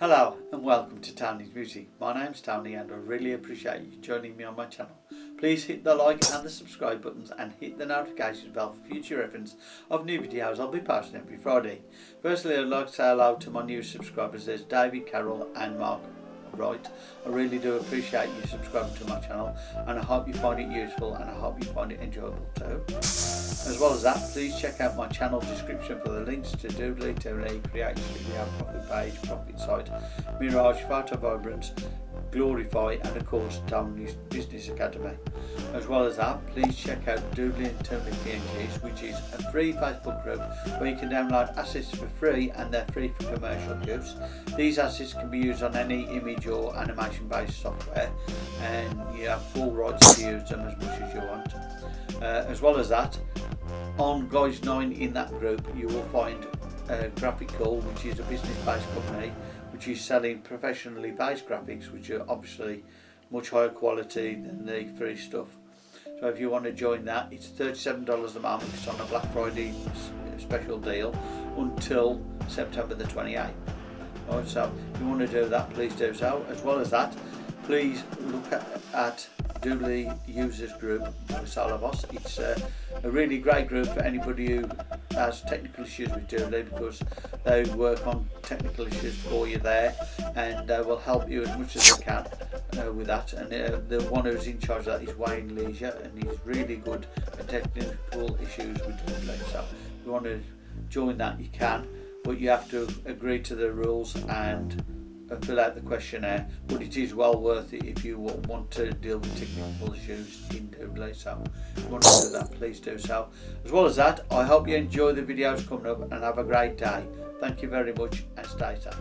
Hello and welcome to Tony's Music. My name's Tony and I really appreciate you joining me on my channel. Please hit the like and the subscribe buttons and hit the notification bell for future reference of new videos I'll be posting every Friday. Firstly I'd like to say hello to my new subscribers, there's David Carroll and Mark Wright. I really do appreciate you subscribing to my channel and I hope you find it useful and I hope you find it enjoyable too. As well as that, please check out my channel description for the links to Doodly, Doodly, Create Studio, Profit Page, Profit Site, Mirage, Photo Vibrance, Glorify and of course Tony's Business Academy. As well as that, please check out Doodly and Tony PNGs which is a free Facebook group where you can download assets for free and they're free for commercial use. These assets can be used on any image or animation based software and you have full rights to use them as much as you want. Uh, as well as that, on Guys 9 in that group you will find uh, Graphical which is a business based company which is selling professionally based graphics which are obviously much higher quality than the free stuff. So if you want to join that it's $37 a month, it's on a Black Friday special deal until September the 28th. Right, so if you want to do that please do so. As well as that please look at, at Doodly users group Salabos. It's uh, a really great group for anybody who has technical issues with Doodly because they work on technical issues for you there and uh, will help you as much as they can uh, with that. And uh, the one who's in charge of that is Wayne Leisure and he's really good at technical issues with Doodly so if you want to join that you can but you have to agree to the rules and fill out the questionnaire but it is well worth it if you want to deal with technical issues in Doodly so if you want to do that please do so. As well as that I hope you enjoy the videos coming up and have a great day. Thank you very much and stay safe